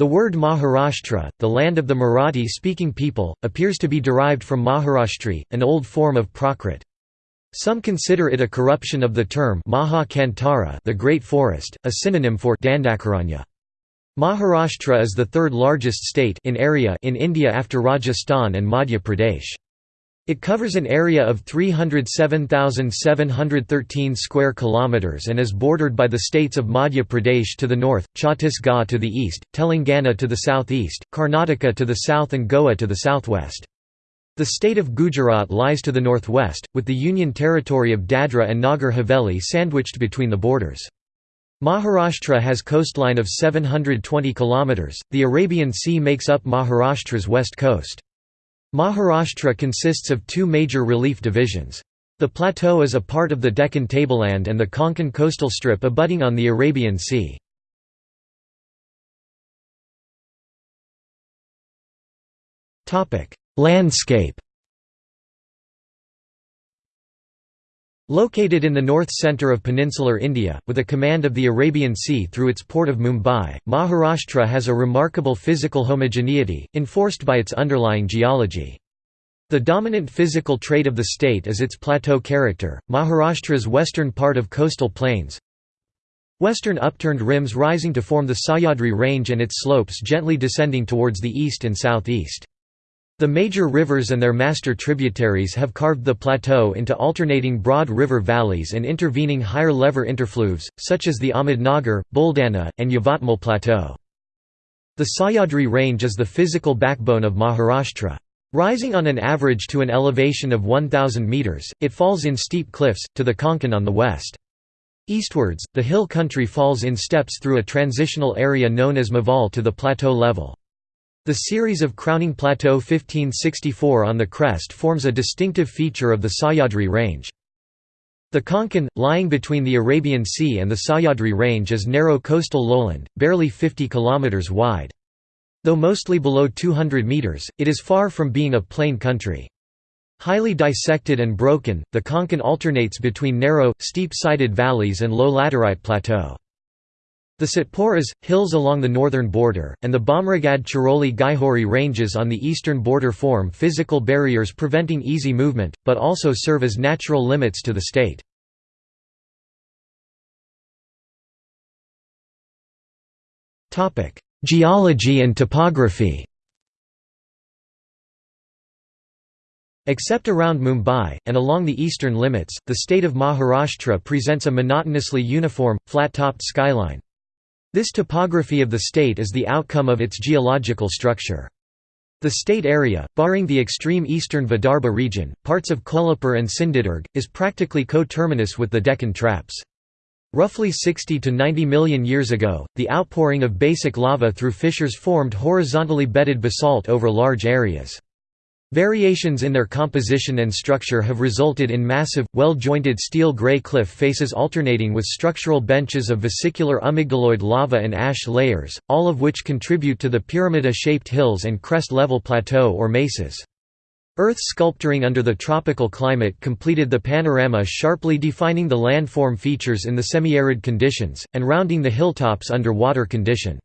The word Maharashtra, the land of the Marathi-speaking people, appears to be derived from Maharashtri, an old form of Prakrit. Some consider it a corruption of the term Maha Kantara the Great Forest, a synonym for Dandakaranya. Maharashtra is the third largest state in area in India after Rajasthan and Madhya Pradesh. It covers an area of 307,713 square kilometers and is bordered by the states of Madhya Pradesh to the north, Chhattisgarh to the east, Telangana to the southeast, Karnataka to the south and Goa to the southwest. The state of Gujarat lies to the northwest, with the Union territory of Dadra and Nagar Haveli sandwiched between the borders. Maharashtra has coastline of 720 km. The Arabian Sea makes up Maharashtra's west coast. Maharashtra consists of two major relief divisions. The plateau is a part of the Deccan tableland and the Konkan coastal strip abutting on the Arabian Sea. Landscape Located in the north centre of peninsular India, with a command of the Arabian Sea through its port of Mumbai, Maharashtra has a remarkable physical homogeneity, enforced by its underlying geology. The dominant physical trait of the state is its plateau character. Maharashtra's western part of coastal plains, western upturned rims rising to form the Sahyadri range and its slopes gently descending towards the east and southeast. The major rivers and their master tributaries have carved the plateau into alternating broad river valleys and intervening higher lever interfluves, such as the Ahmednagar, Buldana, and Yavatmal Plateau. The Sahyadri Range is the physical backbone of Maharashtra. Rising on an average to an elevation of 1,000 metres, it falls in steep cliffs, to the Konkan on the west. Eastwards, the hill country falls in steps through a transitional area known as Maval to the plateau level. The series of crowning Plateau 1564 on the crest forms a distinctive feature of the Sahyadri range. The Konkan, lying between the Arabian Sea and the Sahyadri range is narrow coastal lowland, barely 50 km wide. Though mostly below 200 metres, it is far from being a plain country. Highly dissected and broken, the Konkan alternates between narrow, steep-sided valleys and low laterite plateau. The Satpuras, hills along the northern border, and the Bhamragad Chiroli Gaikhuri ranges on the eastern border form physical barriers preventing easy movement, but also serve as natural limits to the state. Geology and topography Except around Mumbai, and along the eastern limits, the state of Maharashtra presents a monotonously uniform, flat-topped skyline. This topography of the state is the outcome of its geological structure. The state area, barring the extreme eastern Vidarbha region, parts of Kolhapur and Sindhudurg, is practically coterminous with the Deccan Traps. Roughly 60 to 90 million years ago, the outpouring of basic lava through fissures formed horizontally bedded basalt over large areas. Variations in their composition and structure have resulted in massive, well-jointed steel grey cliff faces alternating with structural benches of vesicular amygdaloid lava and ash layers, all of which contribute to the pyramida-shaped hills and crest-level plateau or mesas. Earth sculpturing under the tropical climate completed the panorama sharply defining the landform features in the semi-arid conditions, and rounding the hilltops under water condition.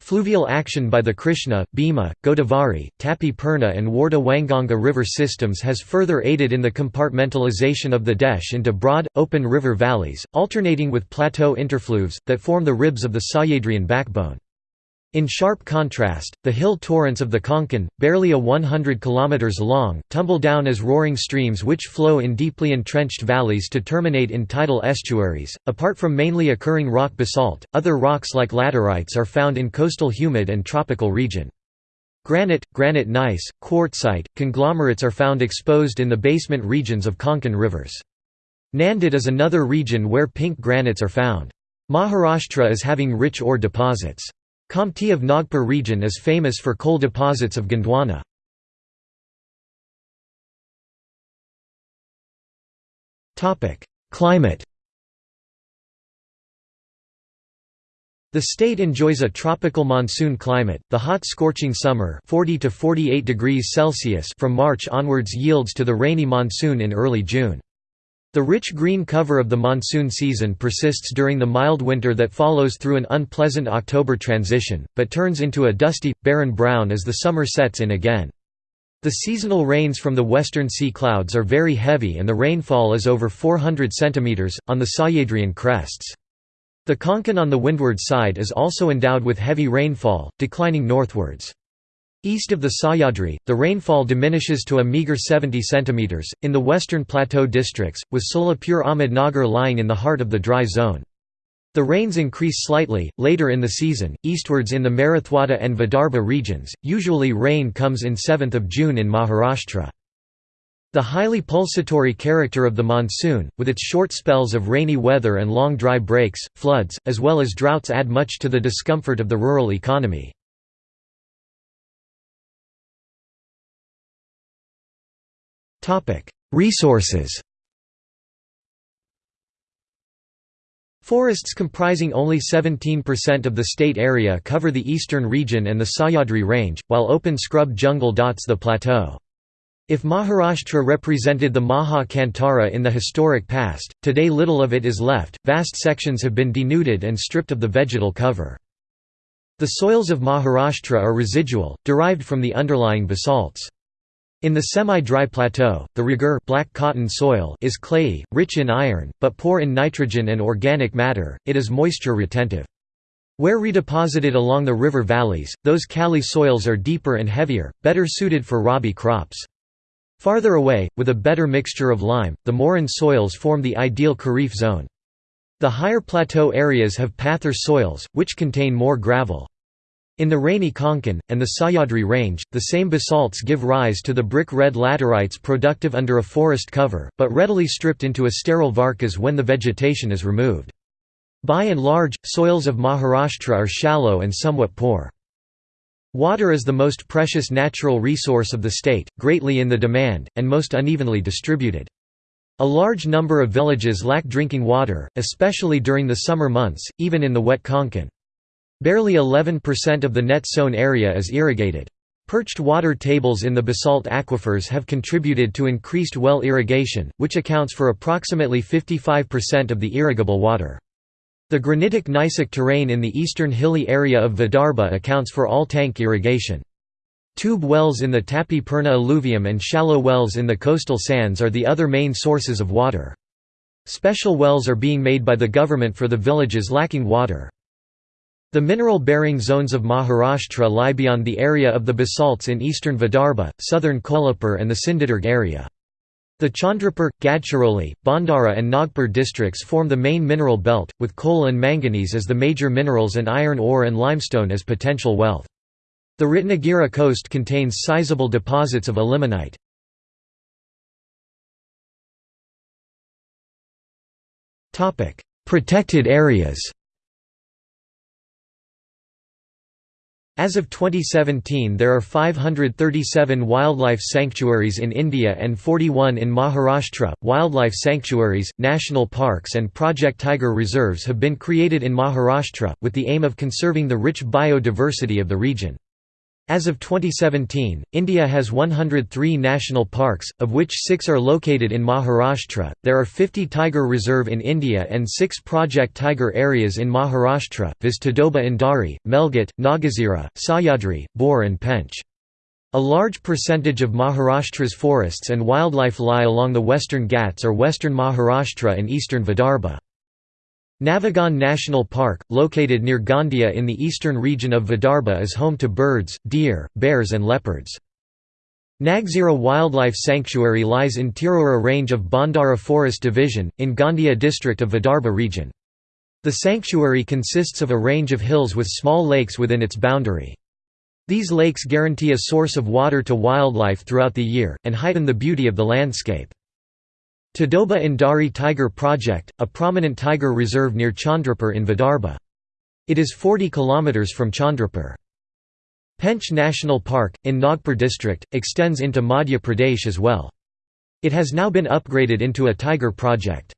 Fluvial action by the Krishna, Bhima, Godavari, Tapi Purna and Wardha Wainganga river systems has further aided in the compartmentalization of the Desh into broad, open river valleys, alternating with plateau interfluves, that form the ribs of the Sahyadrian backbone. In sharp contrast, the hill torrents of the Konkan, barely a 100 km long, tumble down as roaring streams which flow in deeply entrenched valleys to terminate in tidal estuaries. Apart from mainly occurring rock basalt, other rocks like laterites are found in coastal humid and tropical region. Granite, granite gneiss, quartzite, conglomerates are found exposed in the basement regions of Konkan rivers. Nanded is another region where pink granites are found. Maharashtra is having rich ore deposits. Kamptee of Nagpur region is famous for coal deposits of Gondwana. Climate The state enjoys a tropical monsoon climate. The hot scorching summer, 40 to 48 degrees Celsius from March onwards yields to the rainy monsoon in early June. The rich green cover of the monsoon season persists during the mild winter that follows through an unpleasant October transition, but turns into a dusty, barren brown as the summer sets in again. The seasonal rains from the western sea clouds are very heavy and the rainfall is over 400 cm, on the Sahyadrian crests. The Konkan on the windward side is also endowed with heavy rainfall, declining northwards. East of the Sahyadri, the rainfall diminishes to a meager 70 cm, in the western plateau districts, with Solapur Ahmednagar lying in the heart of the dry zone. The rains increase slightly, later in the season, eastwards in the Marathwada and Vidarbha regions, usually rain comes in 7th of June in Maharashtra. The highly pulsatory character of the monsoon, with its short spells of rainy weather and long dry breaks, floods, as well as droughts add much to the discomfort of the rural economy. Resources Forests comprising only 17% of the state area cover the eastern region and the Sahyadri range, while open scrub jungle dots the plateau. If Maharashtra represented the Maha Kantara in the historic past, today little of it is left, vast sections have been denuded and stripped of the vegetal cover. The soils of Maharashtra are residual, derived from the underlying basalts. In the semi-dry plateau, the Regur black cotton soil is clayey, rich in iron, but poor in nitrogen and organic matter, it is moisture retentive. Where redeposited along the river valleys, those kali soils are deeper and heavier, better suited for rabi crops. Farther away, with a better mixture of lime, the moraine soils form the ideal kharif zone. The higher plateau areas have pather soils, which contain more gravel. In the rainy Konkan, and the Sahyadri range, the same basalts give rise to the brick-red laterites productive under a forest cover, but readily stripped into a sterile varkas when the vegetation is removed. By and large, soils of Maharashtra are shallow and somewhat poor. Water is the most precious natural resource of the state, greatly in the demand, and most unevenly distributed. A large number of villages lack drinking water, especially during the summer months, even in the wet Konkan. Barely 11% of the net sown area is irrigated. Perched water tables in the basalt aquifers have contributed to increased well irrigation, which accounts for approximately 55% of the irrigable water. The granitic gneissic terrain in the eastern hilly area of Vidarbha accounts for all tank irrigation. Tube wells in the Tapi Purna alluvium and shallow wells in the coastal sands are the other main sources of water. Special wells are being made by the government for the villages lacking water. The mineral-bearing zones of Maharashtra lie beyond the area of the basalts in eastern Vidarbha, southern Kolhapur and the Sindhudurg area. The Chandrapur, Gadchiroli, Bhandara and Nagpur districts form the main mineral belt, with coal and manganese as the major minerals and iron ore and limestone as potential wealth. The Ratnagiri coast contains sizable deposits of ilmenite. Protected areas As of 2017 there are 537 wildlife sanctuaries in India and 41 in Maharashtra. Wildlife sanctuaries, national parks and Project Tiger reserves have been created in Maharashtra, with the aim of conserving the rich biodiversity of the region. As of 2017, India has 103 national parks, of which 6 are located in Maharashtra. There are 50 tiger reserve in India and 6 Project Tiger areas in Maharashtra, viz Tadoba Andhari, Melghat, Nagzira, Sahyadri, Bor and Pench. A large percentage of Maharashtra's forests and wildlife lie along the western Ghats or western Maharashtra and eastern Vidarbha. Navegaon National Park, located near Gondia in the eastern region of Vidarbha is home to birds, deer, bears and leopards. Nagzira Wildlife Sanctuary lies in Tirora range of Bhandara Forest Division, in Gondia district of Vidarbha region. The sanctuary consists of a range of hills with small lakes within its boundary. These lakes guarantee a source of water to wildlife throughout the year, and heighten the beauty of the landscape. Tadoba Andhari Tiger Project, a prominent tiger reserve near Chandrapur in Vidarbha. It is 40 km from Chandrapur. Pench National Park, in Nagpur district, extends into Madhya Pradesh as well. It has now been upgraded into a tiger project.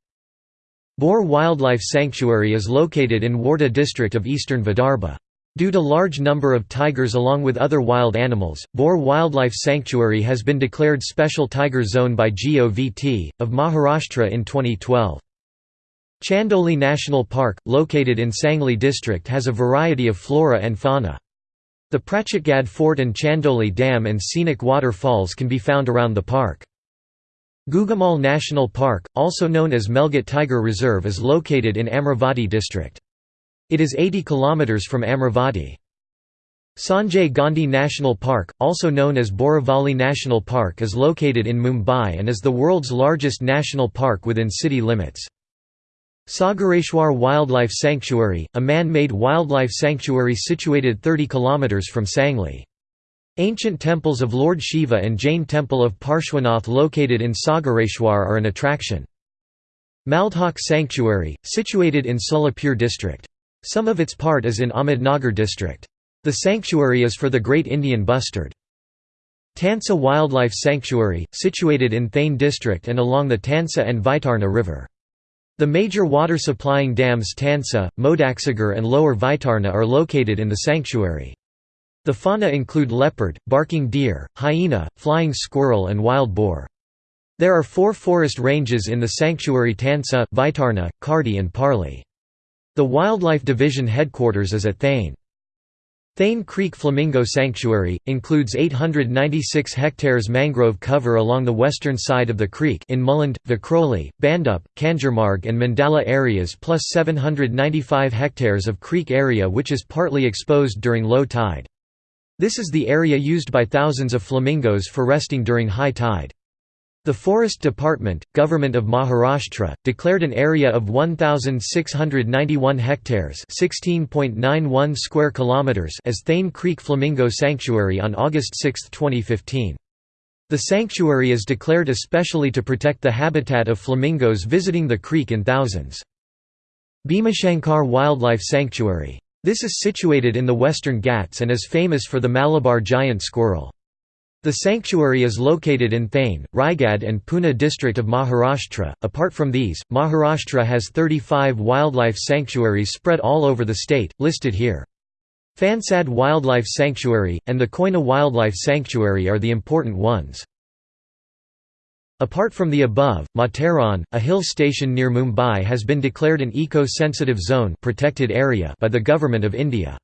Bor Wildlife Sanctuary is located in Wardha district of eastern Vidarbha. Due to large number of tigers along with other wild animals, Bor Wildlife Sanctuary has been declared Special Tiger Zone by GOVT, of Maharashtra in 2012. Chandoli National Park, located in Sangli district has a variety of flora and fauna. The Prachitgad Fort and Chandoli Dam and scenic waterfalls can be found around the park. Gugamal National Park, also known as Melghat Tiger Reserve is located in Amravati district. It is 80 km from Amravati. Sanjay Gandhi National Park, also known as Borivali National Park is located in Mumbai and is the world's largest national park within city limits. Sagareshwar Wildlife Sanctuary, a man-made wildlife sanctuary situated 30 km from Sangli. Ancient temples of Lord Shiva and Jain temple of Parshwanath located in Sagareshwar are an attraction. Maldhok Sanctuary, situated in Solapur district. Some of its part is in Ahmednagar district. The sanctuary is for the Great Indian Bustard. Tansa Wildlife Sanctuary, situated in Thane district and along the Tansa and Vaitarna river. The major water-supplying dams Tansa, Modaksagar and Lower Vaitarna are located in the sanctuary. The fauna include leopard, barking deer, hyena, flying squirrel and wild boar. There are four forest ranges in the sanctuary Tansa, Vaitarna, Kardi and Parli. The Wildlife Division headquarters is at Thane. Thane Creek Flamingo Sanctuary, includes 896 hectares mangrove cover along the western side of the creek in Mulund, Vikhroli, Bhandup, Kanjurmarg and Mandala areas plus 795 hectares of creek area which is partly exposed during low tide. This is the area used by thousands of flamingos for resting during high tide. The Forest Department, Government of Maharashtra, declared an area of 1691 hectares, 16.91 square kilometers as Thane Creek Flamingo Sanctuary on August 6, 2015. The sanctuary is declared especially to protect the habitat of flamingos visiting the creek in thousands. Bhimashankar Wildlife Sanctuary. This is situated in the Western Ghats and is famous for the Malabar giant squirrel. The sanctuary is located in Thane, Raigad and Pune district of Maharashtra. Apart from these, Maharashtra has 35 wildlife sanctuaries spread all over the state, listed here. Fansad Wildlife Sanctuary, and the Koyna Wildlife Sanctuary are the important ones. Apart from the above, Matheran, a hill station near Mumbai has been declared an eco-sensitive zone protected area by the Government of India.